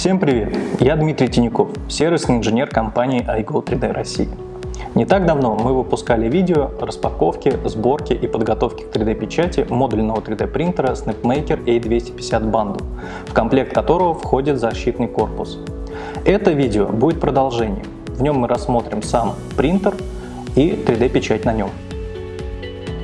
Всем привет! Я Дмитрий Тиняков, сервисный инженер компании iGo 3D России. Не так давно мы выпускали видео о распаковке, сборке и подготовке к 3D-печати модульного 3D принтера SnapMaker A250 Bundle, в комплект которого входит защитный корпус. Это видео будет продолжением. В нем мы рассмотрим сам принтер и 3D-печать на нем.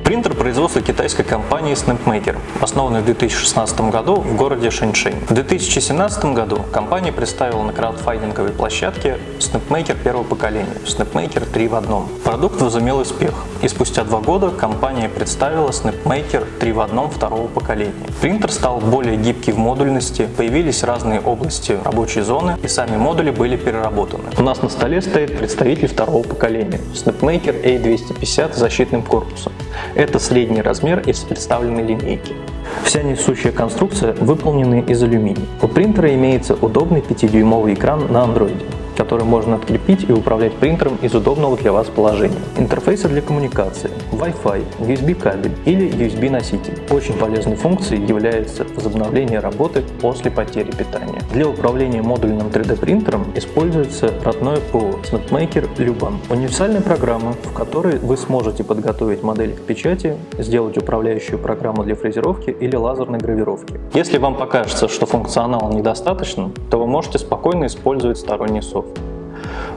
Принтер производства китайской компании SnapMaker, основанный в 2016 году в городе Шэньшэнь. В 2017 году компания представила на краудфандинговой площадке SnapMaker первого поколения, SnapMaker 3 в одном. Продукт возымел успех, и спустя два года компания представила SnapMaker 3 в одном второго поколения. Принтер стал более гибкий в модульности, появились разные области рабочей зоны, и сами модули были переработаны. У нас на столе стоит представитель второго поколения SnapMaker A250 с защитным корпусом. Это средний размер из представленной линейки. Вся несущая конструкция выполнена из алюминия. У принтера имеется удобный 5-дюймовый экран на андроиде который можно открепить и управлять принтером из удобного для вас положения. Интерфейсы для коммуникации, Wi-Fi, USB кабель или USB носитель. Очень полезной функцией является возобновление работы после потери питания. Для управления модульным 3D принтером используется родное ПО SnapMaker Luban. Универсальная программа, в которой вы сможете подготовить модель к печати, сделать управляющую программу для фрезеровки или лазерной гравировки. Если вам покажется, что функционала недостаточно, то вы можете спокойно использовать сторонний софт.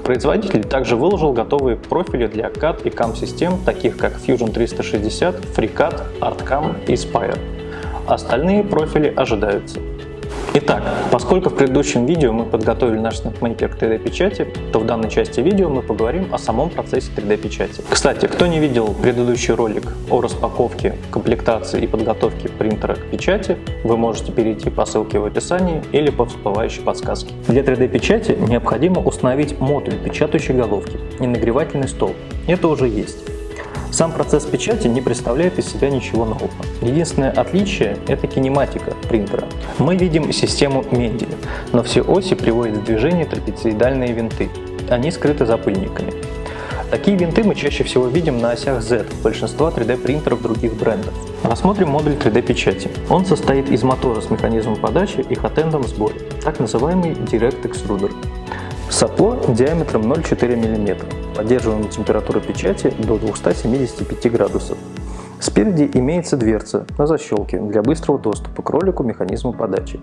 Производитель также выложил готовые профили для CAD и CAM систем, таких как Fusion 360, FreeCAD, ArtCAM и Spire. Остальные профили ожидаются. Итак, поскольку в предыдущем видео мы подготовили наш SnapMaker к 3D печати, то в данной части видео мы поговорим о самом процессе 3D печати. Кстати, кто не видел предыдущий ролик о распаковке, комплектации и подготовке принтера к печати, вы можете перейти по ссылке в описании или по всплывающей подсказке. Для 3D печати необходимо установить модуль печатающей головки и нагревательный стол. Это уже есть. Сам процесс печати не представляет из себя ничего нового. Единственное отличие – это кинематика принтера. Мы видим систему Менделя, но все оси приводят в движение трапециидальные винты. Они скрыты запыльниками. Такие винты мы чаще всего видим на осях Z большинства 3D принтеров других брендов. Рассмотрим модуль 3D печати. Он состоит из мотора с механизмом подачи и хатендом сборе, так называемый Direct Extruder. Сопло диаметром 0,4 мм. Поддерживаем температуру печати до 275 градусов. Спереди имеется дверца на защелке для быстрого доступа к ролику механизма подачи.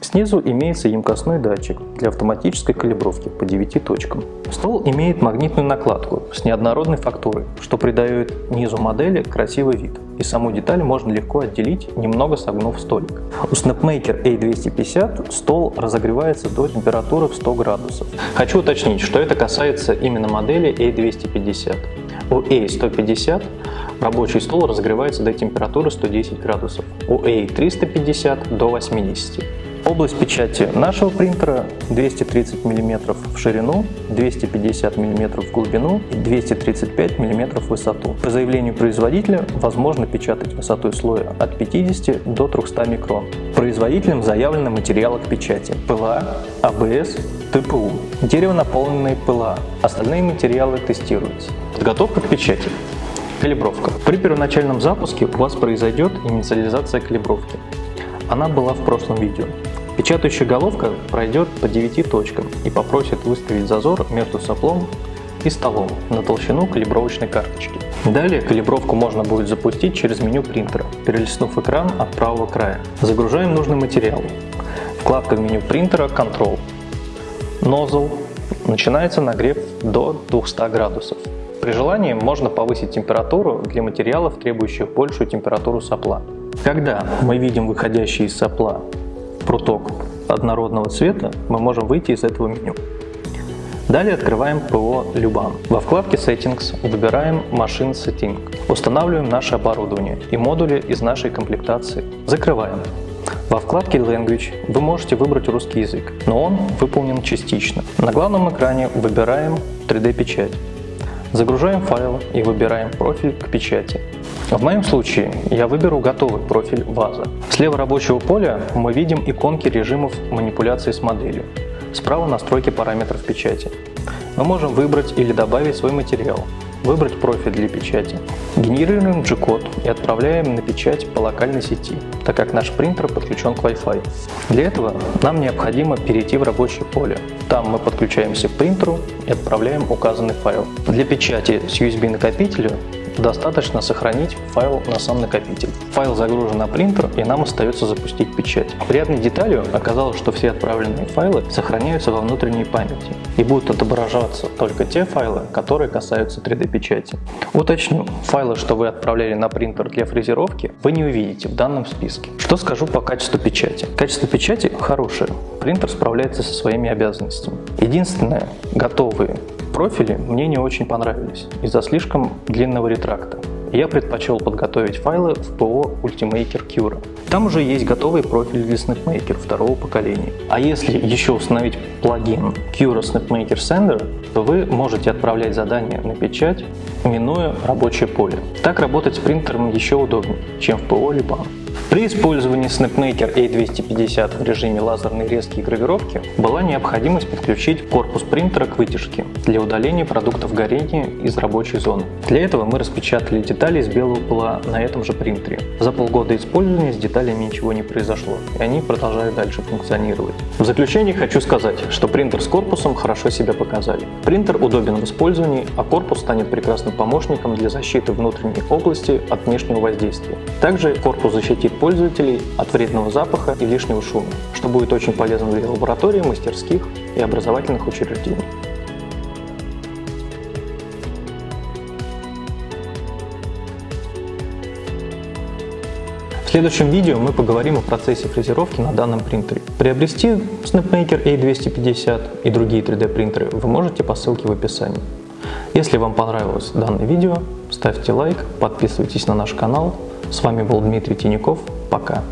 Снизу имеется емкостной датчик для автоматической калибровки по 9 точкам. Стол имеет магнитную накладку с неоднородной фактурой, что придает низу модели красивый вид, и саму деталь можно легко отделить, немного согнув столик. У SnapMaker A250 стол разогревается до температуры в 100 градусов. Хочу уточнить, что это касается именно модели A250. У A150 рабочий стол разогревается до температуры 110 градусов, у A350 до 80. Область печати нашего принтера 230 мм в ширину, 250 мм в глубину и 235 мм в высоту. По заявлению производителя возможно печатать высотой слоя от 50 до 300 микрон. Производителем заявлены материалы к печати ПЛА, АБС, ТПУ, дерево наполненное ПЛА. Остальные материалы тестируются. Подготовка к печати. Калибровка. При первоначальном запуске у вас произойдет инициализация калибровки. Она была в прошлом видео. Печатающая головка пройдет по 9 точкам и попросит выставить зазор между соплом и столом на толщину калибровочной карточки. Далее калибровку можно будет запустить через меню принтера, перелистнув экран от правого края. Загружаем нужный материал. Вкладка в меню принтера Control. Nozzle. Начинается нагрев до 200 градусов. При желании можно повысить температуру для материалов, требующих большую температуру сопла. Когда мы видим выходящий из сопла пруток однородного цвета, мы можем выйти из этого меню. Далее открываем ПО Luban. Во вкладке Settings выбираем Machine Setting. Устанавливаем наше оборудование и модули из нашей комплектации. Закрываем. Вкладке Language вы можете выбрать русский язык, но он выполнен частично. На главном экране выбираем 3D-печать. Загружаем файл и выбираем профиль к печати. В моем случае я выберу готовый профиль ваза. Слева рабочего поля мы видим иконки режимов манипуляции с моделью. Справа настройки параметров печати. Мы можем выбрать или добавить свой материал, выбрать профиль для печати. Генерируем G-код и отправляем на печать по локальной сети, так как наш принтер подключен к Wi-Fi. Для этого нам необходимо перейти в рабочее поле. Там мы подключаемся к принтеру и отправляем указанный файл. Для печати с USB накопителя Достаточно сохранить файл на сам накопитель. Файл загружен на принтер и нам остается запустить печать. Приятной деталью оказалось, что все отправленные файлы сохраняются во внутренней памяти и будут отображаться только те файлы, которые касаются 3D печати. Уточню, файлы, что вы отправляли на принтер для фрезеровки, вы не увидите в данном списке. Что скажу по качеству печати? Качество печати хорошее, принтер справляется со своими обязанностями. Единственное, готовые профили мне не очень понравились из-за слишком длинного ретракта. Я предпочел подготовить файлы в ПО Ultimaker Cura. Там уже есть готовый профиль для SnapMaker второго поколения. А если еще установить плагин Cura SnapMaker Sender, то вы можете отправлять задания на печать, минуя рабочее поле. Так работать с принтером еще удобнее, чем в ПО BAM. При использовании SnapMaker A250 в режиме лазерной резки и гравировки была необходимость подключить корпус принтера к вытяжке для удаления продуктов горения из рабочей зоны. Для этого мы распечатали детали из белого пыла на этом же принтере. За полгода использования с деталями ничего не произошло, и они продолжают дальше функционировать. В заключение хочу сказать, что принтер с корпусом хорошо себя показали. Принтер удобен в использовании, а корпус станет прекрасным помощником для защиты внутренней области от внешнего воздействия. Также корпус защитит пользователей от вредного запаха и лишнего шума, что будет очень полезно для лабораторий, мастерских и образовательных учреждений. В следующем видео мы поговорим о процессе фрезеровки на данном принтере. Приобрести SnapMaker A250 и другие 3D принтеры вы можете по ссылке в описании. Если вам понравилось данное видео, ставьте лайк, подписывайтесь на наш канал. С вами был Дмитрий Тиняков. Пока.